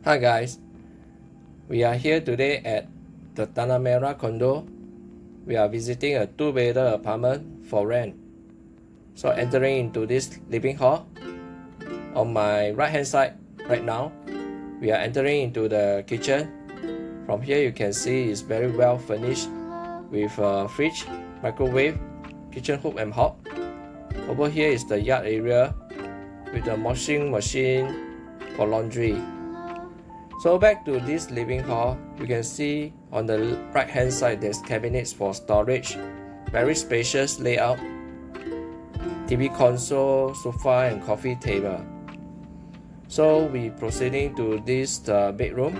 Hi guys, we are here today at the Tanah Merah condo. We are visiting a two-bedder apartment for rent. So entering into this living hall, on my right hand side right now, we are entering into the kitchen. From here you can see it's very well furnished with a fridge, microwave, kitchen hook and hob. Over here is the yard area with a washing machine for laundry. So back to this living hall, you can see on the right hand side there's cabinets for storage, very spacious layout, TV console, sofa and coffee table. So we proceeding to this uh, bedroom.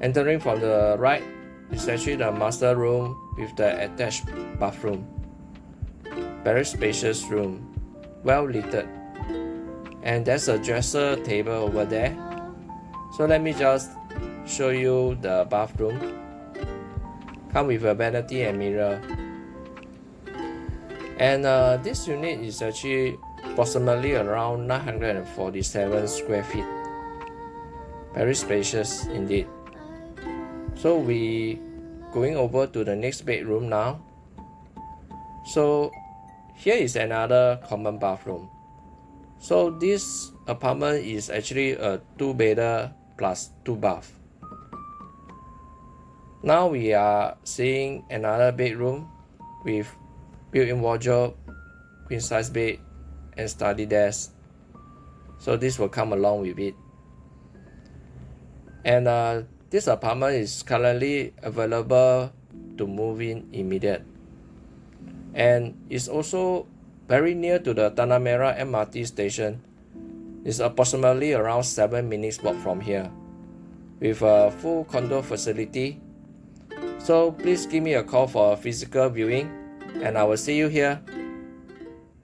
Entering from the right is actually the master room with the attached bathroom. Very spacious room, well lit. And there's a dresser table over there so let me just show you the bathroom. Come with a vanity and mirror. And uh, this unit is actually approximately around 947 square feet. Very spacious indeed. So we going over to the next bedroom now. So here is another common bathroom. So this apartment is actually a two-bedder plus two bath. Now we are seeing another bedroom with built-in wardrobe, queen size bed, and study desk. So this will come along with it. And uh, this apartment is currently available to move in immediate. And it's also very near to the Tanah Merah MRT station it's approximately around 7 minutes walk from here with a full condo facility. So please give me a call for a physical viewing and I will see you here.